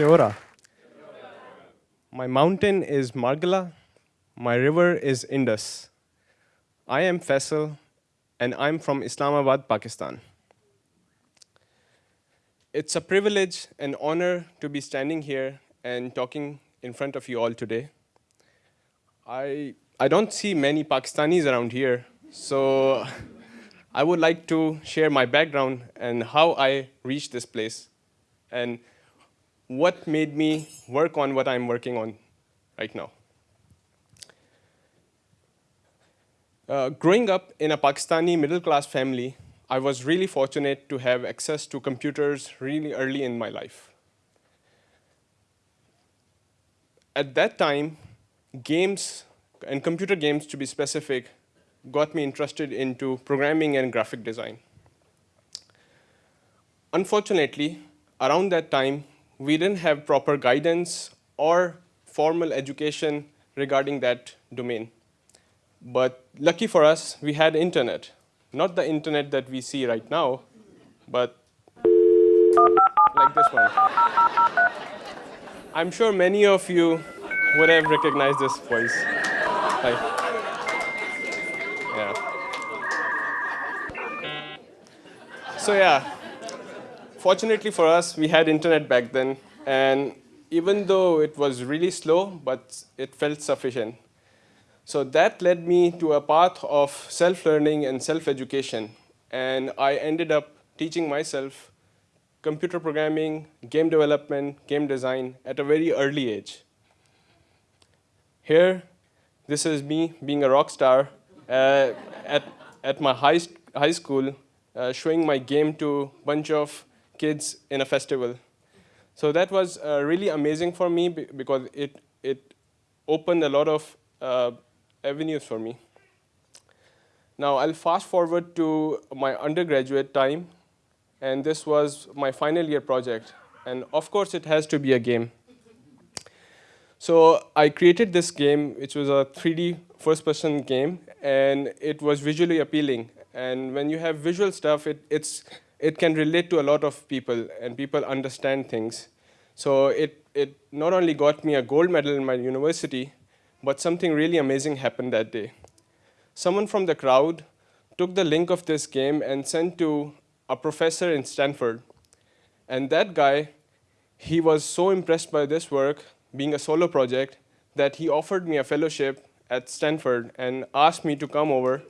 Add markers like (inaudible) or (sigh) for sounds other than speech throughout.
Kia ora. My mountain is Margala. My river is Indus. I am Faisal, and I'm from Islamabad, Pakistan. It's a privilege and honor to be standing here and talking in front of you all today. I, I don't see many Pakistanis around here, so (laughs) I would like to share my background and how I reached this place and what made me work on what I'm working on right now. Uh, growing up in a Pakistani middle-class family, I was really fortunate to have access to computers really early in my life. At that time, games, and computer games to be specific, got me interested into programming and graphic design. Unfortunately, around that time, we didn't have proper guidance or formal education regarding that domain. But lucky for us, we had internet not the internet that we see right now, but like this one. I'm sure many of you would have recognized this voice. Yeah. So yeah, fortunately for us, we had internet back then, and even though it was really slow, but it felt sufficient. So that led me to a path of self-learning and self-education. And I ended up teaching myself computer programming, game development, game design at a very early age. Here, this is me being a rock star uh, at, at my high, high school, uh, showing my game to a bunch of kids in a festival. So that was uh, really amazing for me because it, it opened a lot of uh, avenues for me. Now I'll fast forward to my undergraduate time, and this was my final year project. And of course, it has to be a game. So I created this game, which was a 3D first-person game, and it was visually appealing. And when you have visual stuff, it, it's, it can relate to a lot of people, and people understand things. So it, it not only got me a gold medal in my university, but something really amazing happened that day. Someone from the crowd took the link of this game and sent to a professor in Stanford. And that guy, he was so impressed by this work, being a solo project, that he offered me a fellowship at Stanford and asked me to come over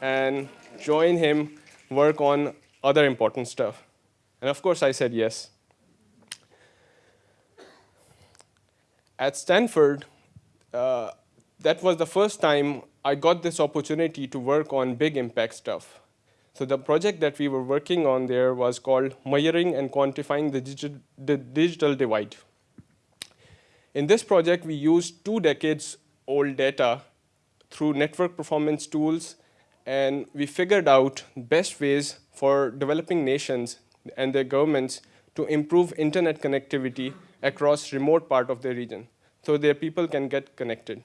and join him work on other important stuff. And of course, I said yes. At Stanford, uh, that was the first time I got this opportunity to work on big impact stuff. So the project that we were working on there was called Measuring and Quantifying the, Digi the Digital Divide. In this project, we used two decades old data through network performance tools, and we figured out best ways for developing nations and their governments to improve internet connectivity across remote part of the region so their people can get connected.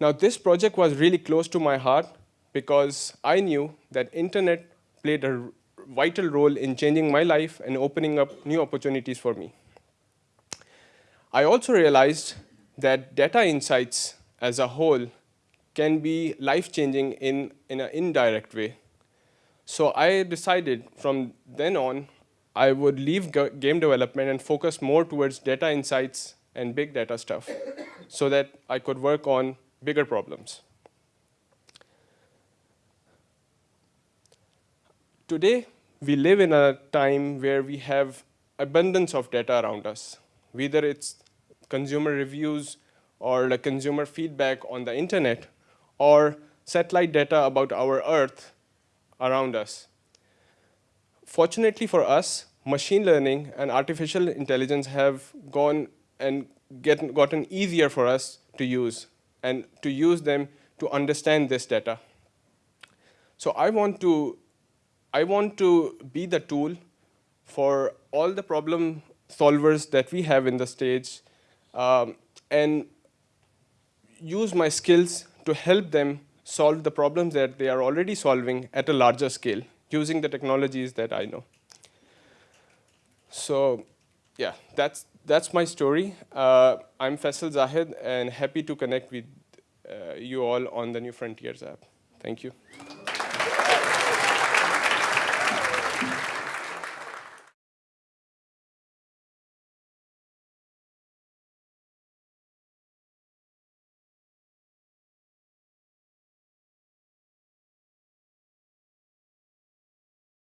Now this project was really close to my heart because I knew that internet played a vital role in changing my life and opening up new opportunities for me. I also realized that data insights as a whole can be life-changing in, in an indirect way. So I decided from then on I would leave game development and focus more towards data insights and big data stuff so that I could work on bigger problems. Today, we live in a time where we have abundance of data around us, whether it's consumer reviews or the consumer feedback on the internet or satellite data about our Earth around us. Fortunately for us, machine learning and artificial intelligence have gone and get, gotten easier for us to use and to use them to understand this data. So I want to, I want to be the tool for all the problem solvers that we have in the stage um, and use my skills to help them solve the problems that they are already solving at a larger scale using the technologies that I know. So yeah, that's, that's my story. Uh, I'm Faisal Zahid and happy to connect with uh, you all on the New Frontiers app. Thank you.